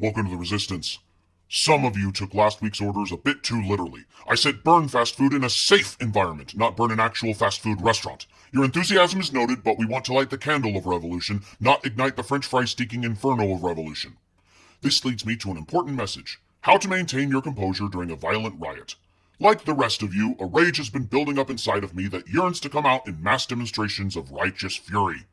Welcome to the Resistance. Some of you took last week's orders a bit too literally. I said burn fast food in a safe environment, not burn an actual fast food restaurant. Your enthusiasm is noted, but we want to light the candle of revolution, not ignite the french fry steaking inferno of revolution. This leads me to an important message. How to maintain your composure during a violent riot. Like the rest of you, a rage has been building up inside of me that yearns to come out in mass demonstrations of righteous fury.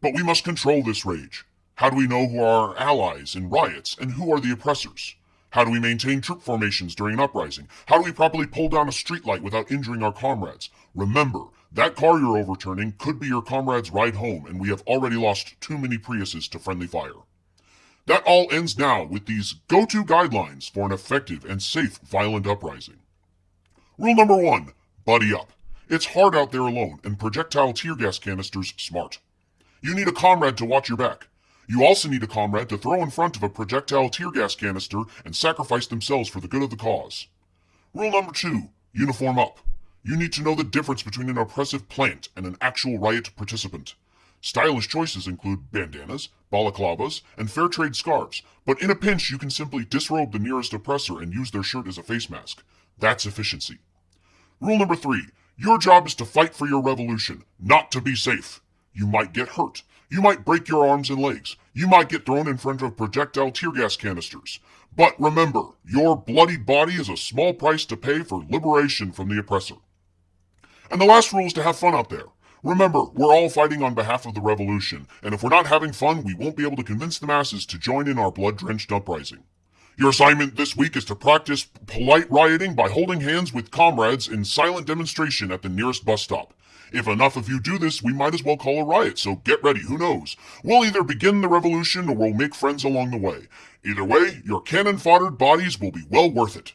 But we must control this rage. How do we know who are our allies in riots and who are the oppressors? How do we maintain troop formations during an uprising? How do we properly pull down a streetlight without injuring our comrades? Remember, that car you're overturning could be your comrade's ride home, and we have already lost too many Priuses to friendly fire. That all ends now with these go-to guidelines for an effective and safe violent uprising. Rule number one, buddy up. It's hard out there alone, and projectile tear gas canisters smart. You need a comrade to watch your back. You also need a comrade to throw in front of a projectile tear gas canister and sacrifice themselves for the good of the cause. Rule number two, uniform up. You need to know the difference between an oppressive plant and an actual riot participant. Stylish choices include bandanas, balaclavas, and fair trade scarves, but in a pinch you can simply disrobe the nearest oppressor and use their shirt as a face mask. That's efficiency. Rule number three, your job is to fight for your revolution, not to be safe. You might get hurt, you might break your arms and legs. You might get thrown in front of projectile tear gas canisters. But remember, your bloody body is a small price to pay for liberation from the oppressor. And the last rule is to have fun out there. Remember, we're all fighting on behalf of the revolution, and if we're not having fun, we won't be able to convince the masses to join in our blood-drenched uprising. Your assignment this week is to practice polite rioting by holding hands with comrades in silent demonstration at the nearest bus stop. If enough of you do this, we might as well call a riot, so get ready, who knows? We'll either begin the revolution or we'll make friends along the way. Either way, your cannon-foddered bodies will be well worth it.